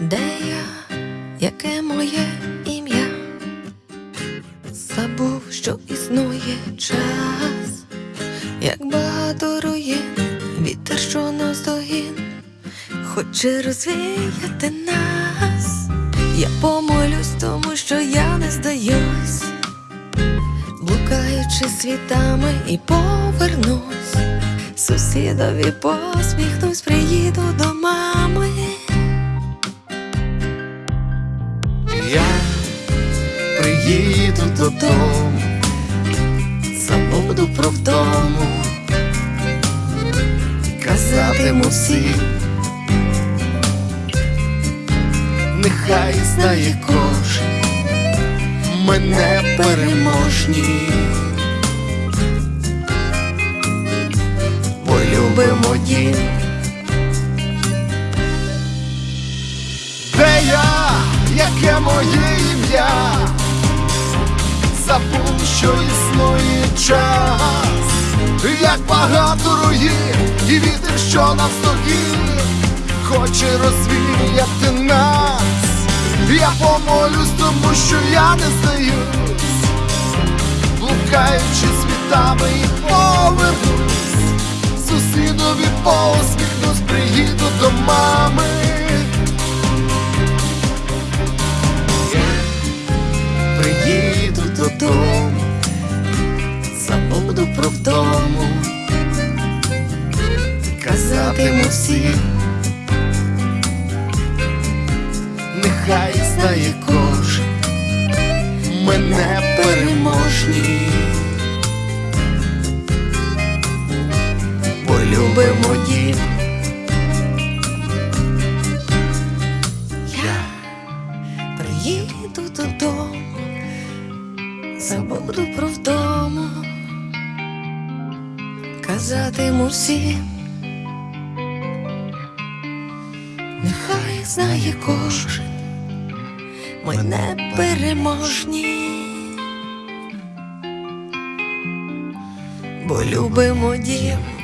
Де я, яке моє ім'я? Забув, що існує час, як багато руїн, вітер, що наздогін, хоче розвіяти нас. Я помолюсь, тому що я не здаюсь, блукаючи світами і повернусь. Сусідові посміхнусь, приїду до Я приїду додому, Забуду про вдому, казатиму всім, нехай знає кожен мене переможні, яке моє ім'я? Забув, що існує час, як багато руїн, і вітер, що навздогін, хоче розвіяти нас. Я помолюсь, тому що я не здаюсь, блукаючи світами і повернусь, сусідові посміхнусь, приїду до мами. Вдому, казатиму всім, нехай знає кожен мене переможні, бо любимо дім. Я приїду додому, забуду про вдому, казатиму всім, нехай знає кожен, ми не переможні, бо любимо дім.